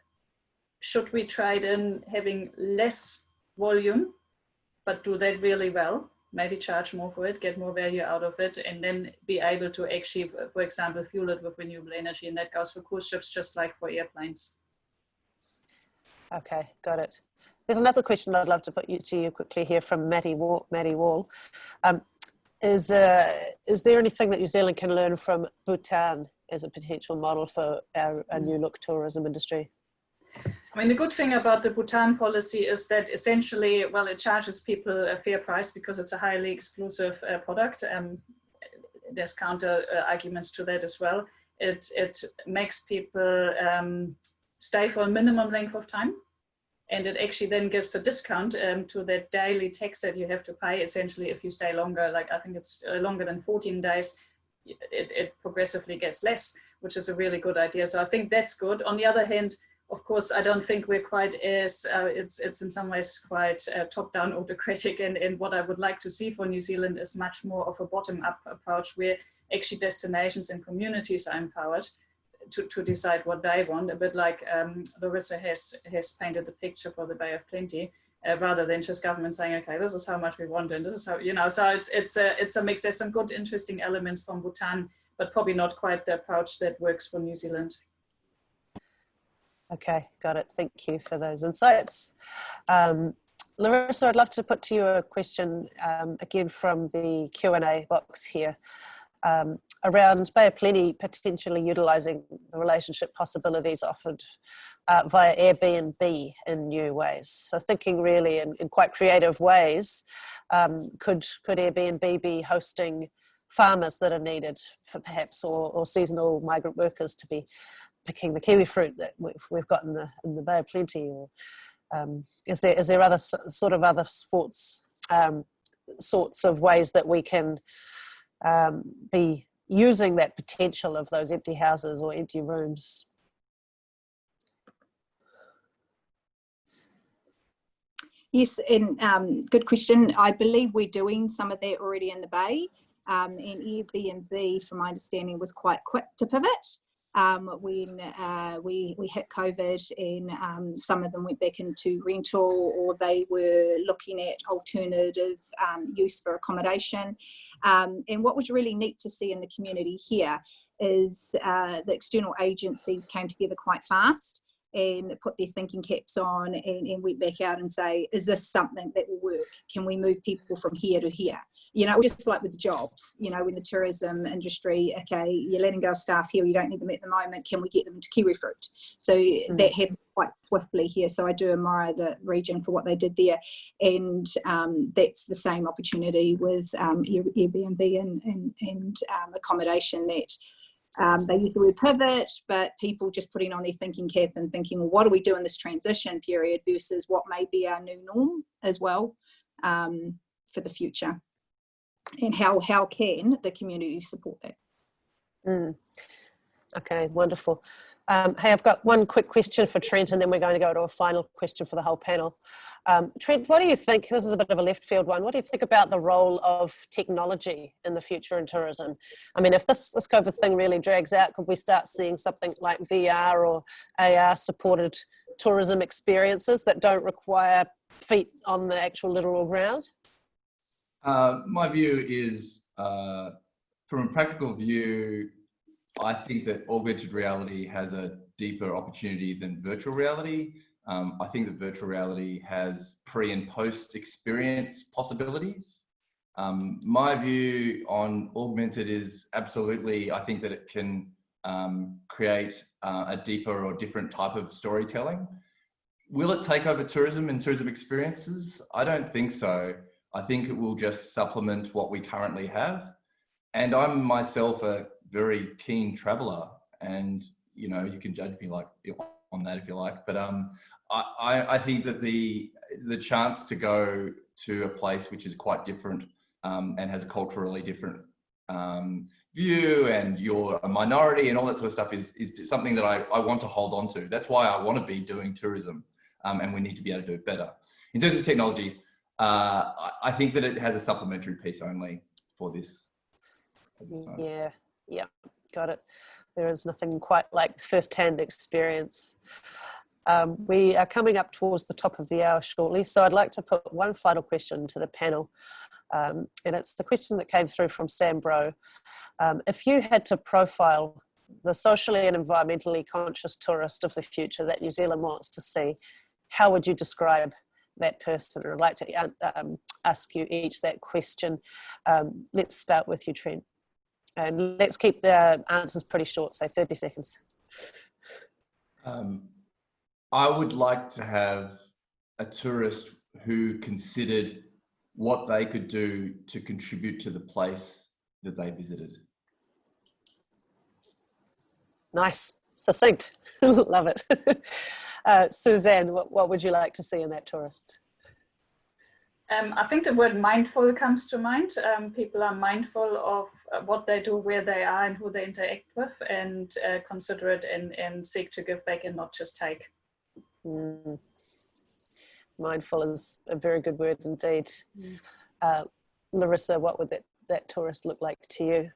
should we try then having less volume, but do that really well? Maybe charge more for it, get more value out of it, and then be able to actually, for example, fuel it with renewable energy. And that goes for cruise ships just like for airplanes. Okay, got it. There's another question I'd love to put you, to you quickly here from Matty Wall. Wall. Um, is, uh, is there anything that New Zealand can learn from Bhutan as a potential model for our, our new look tourism industry? I mean, the good thing about the Bhutan policy is that essentially, well, it charges people a fair price because it's a highly exclusive uh, product. Um, there's counter uh, arguments to that as well. It, it makes people um, stay for a minimum length of time and it actually then gives a discount um, to that daily tax that you have to pay essentially if you stay longer like i think it's uh, longer than 14 days it, it progressively gets less which is a really good idea so i think that's good on the other hand of course, I don't think we're quite as, uh, it's, it's in some ways quite uh, top-down autocratic and, and what I would like to see for New Zealand is much more of a bottom-up approach where actually destinations and communities are empowered to, to decide what they want, a bit like um, Laurissa has, has painted the picture for the Bay of Plenty. Uh, rather than just government saying, okay, this is how much we want and this is how, you know, so it's, it's, a, it's a mix. There's some good, interesting elements from Bhutan, but probably not quite the approach that works for New Zealand. Okay, got it. Thank you for those insights. Um, Laurissa, I'd love to put to you a question um, again from the Q&A box here um, around Bay of Plenty potentially utilising the relationship possibilities offered uh, via Airbnb in new ways. So thinking really in, in quite creative ways, um, could, could Airbnb be hosting farmers that are needed for perhaps or, or seasonal migrant workers to be picking the kiwi fruit that we've, we've got in the, in the Bay of Plenty? Or um, is, there, is there other sort of other um, sorts of ways that we can um, be using that potential of those empty houses or empty rooms? Yes, and um, good question. I believe we're doing some of that already in the Bay. Um, and Airbnb, from my understanding, was quite quick to pivot um, when uh, we, we hit COVID and um, some of them went back into rental or they were looking at alternative um, use for accommodation. Um, and what was really neat to see in the community here is uh, the external agencies came together quite fast and put their thinking caps on and, and went back out and say, is this something that will work? Can we move people from here to here? You know, just like with the jobs, you know, in the tourism industry, okay, you're letting go of staff here, you don't need them at the moment, can we get them into kiwi fruit? So mm. that happened quite swiftly here. So I do admire the region for what they did there. And um, that's the same opportunity with um, Airbnb and, and, and um, accommodation that um, they use the word pivot, but people just putting on their thinking cap and thinking, well, what do we do in this transition period versus what may be our new norm as well um, for the future and how, how can the community support that? Mm. Okay, wonderful. Um, hey, I've got one quick question for Trent and then we're going to go to a final question for the whole panel. Um, Trent, what do you think, this is a bit of a left field one, what do you think about the role of technology in the future in tourism? I mean, if this, this COVID thing really drags out, could we start seeing something like VR or AR supported tourism experiences that don't require feet on the actual literal ground? Uh, my view is, uh, from a practical view, I think that augmented reality has a deeper opportunity than virtual reality. Um, I think that virtual reality has pre and post experience possibilities. Um, my view on augmented is absolutely, I think that it can um, create uh, a deeper or different type of storytelling. Will it take over tourism and tourism experiences? I don't think so. I think it will just supplement what we currently have. And I'm myself a very keen traveler and, you know, you can judge me like on that if you like, but um, I, I think that the, the chance to go to a place which is quite different um, and has a culturally different um, view and you're a minority and all that sort of stuff is, is something that I, I want to hold on to. That's why I want to be doing tourism um, and we need to be able to do it better. In terms of technology, uh, I think that it has a supplementary piece only for this. Yeah, yeah, got it. There is nothing quite like first-hand experience. Um, we are coming up towards the top of the hour shortly, so I'd like to put one final question to the panel. Um, and it's the question that came through from Sam Bro. Um, if you had to profile the socially and environmentally conscious tourist of the future that New Zealand wants to see, how would you describe that person or I'd like to uh, um, ask you each that question. Um, let's start with you, Trent. And let's keep the answers pretty short, say 30 seconds. Um, I would like to have a tourist who considered what they could do to contribute to the place that they visited. Nice, succinct, love it. Uh, Susanne, what, what would you like to see in that tourist? Um, I think the word mindful comes to mind. Um, people are mindful of uh, what they do, where they are and who they interact with and uh, consider it and, and seek to give back and not just take. Mm. Mindful is a very good word indeed. Mm. Uh, Laurissa, what would that, that tourist look like to you?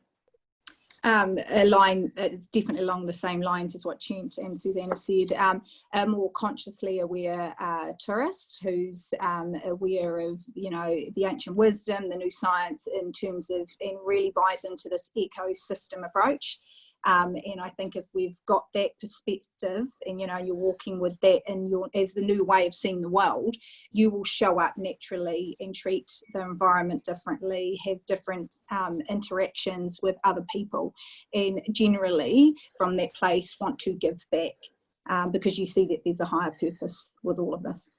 Um, a line it's definitely along the same lines as what Trent and Susanne have said, um, a more consciously aware uh, tourist who's um, aware of, you know, the ancient wisdom, the new science in terms of, and really buys into this ecosystem approach. Um, and I think if we've got that perspective and, you know, you're walking with that and your as the new way of seeing the world, you will show up naturally and treat the environment differently, have different um, interactions with other people and generally from that place want to give back um, because you see that there's a higher purpose with all of this.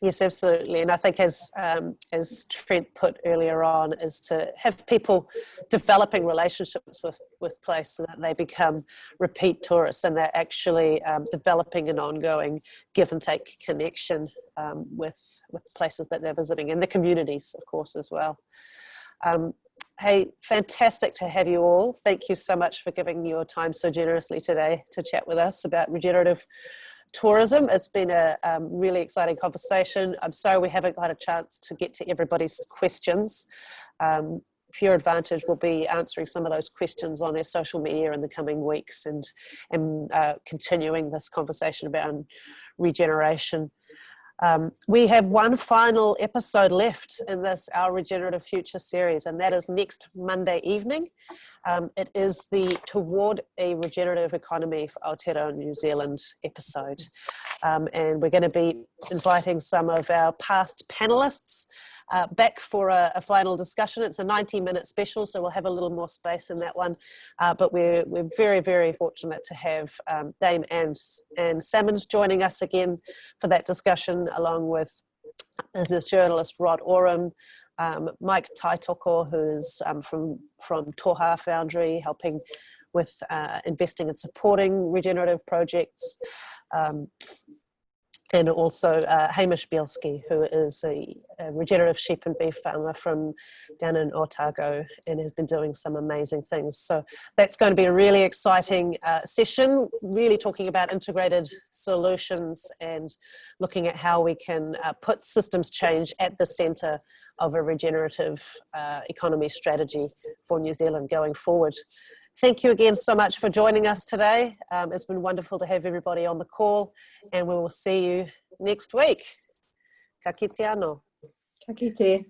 Yes, absolutely. And I think as, um, as Trent put earlier on, is to have people developing relationships with, with place so that they become repeat tourists and they're actually um, developing an ongoing give and take connection um, with, with places that they're visiting and the communities, of course, as well. Um, hey, fantastic to have you all. Thank you so much for giving your time so generously today to chat with us about regenerative tourism. It's been a um, really exciting conversation. I'm sorry we haven't got a chance to get to everybody's questions. Um, Pure Advantage will be answering some of those questions on their social media in the coming weeks and, and uh, continuing this conversation about regeneration. Um, we have one final episode left in this Our Regenerative Future series, and that is next Monday evening. Um, it is the Toward a Regenerative Economy for Aotearoa New Zealand episode. Um, and we're going to be inviting some of our past panelists uh, back for a, a, final discussion. It's a 90 minute special, so we'll have a little more space in that one. Uh, but we're, we're very, very fortunate to have um, Dame Anne, Anne Salmond joining us again for that discussion, along with business journalist Rod Oram, um, Mike Taitoko, who's um, from, from Toha Foundry, helping with uh, investing and supporting regenerative projects. Um, and also uh, Hamish Bielski, who is a, a, regenerative sheep and beef farmer from down in Otago and has been doing some amazing things. So that's going to be a really exciting uh, session, really talking about integrated solutions and looking at how we can uh, put systems change at the centre of a regenerative uh, economy strategy for New Zealand going forward. Thank you again so much for joining us today. Um, it's been wonderful to have everybody on the call and we will see you next week. Ka kite anō. Ka kite.